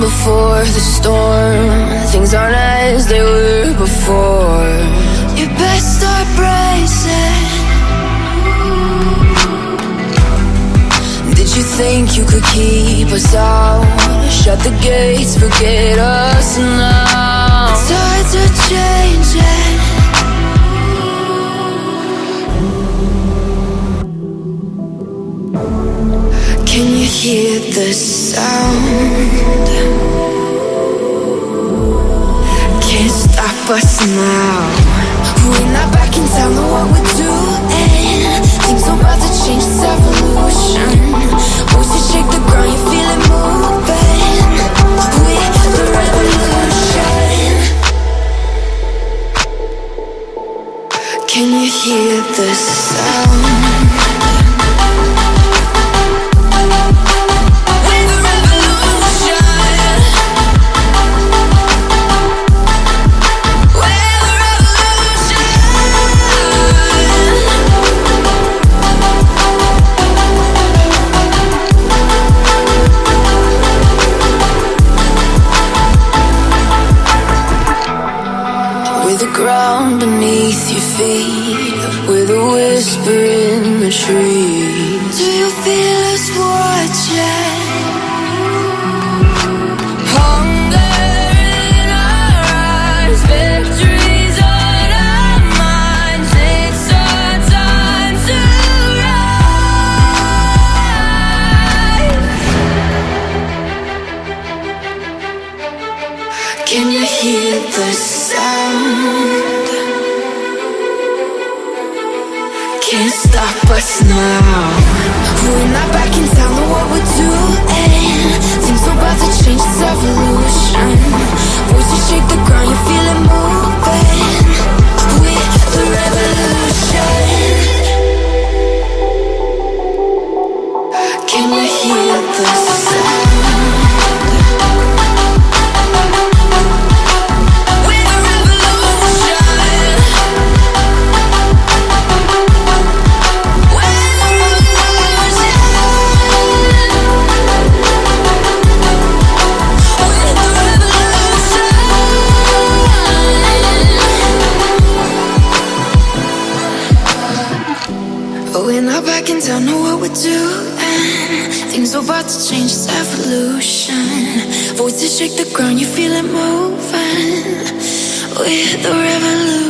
before the storm. Things aren't as they were before. You best start bracing. Did you think you could keep us out? Shut the gates, forget us now. Tides are changing. Can you hear the sound? Can't stop us now. We're not back in town, know what we're doing. Things are about to change, it's evolution. Voices shake the ground, you feel it moving. We're the revolution. Can you hear the sound? Ground beneath your feet, with a whisper in the trees. Can you hear the sound? Can't stop us now. We're not back in town, We're not back in town, know what we're doing. Things are about to change, it's evolution. Voices shake the ground, you feel it moving. We're the revolution.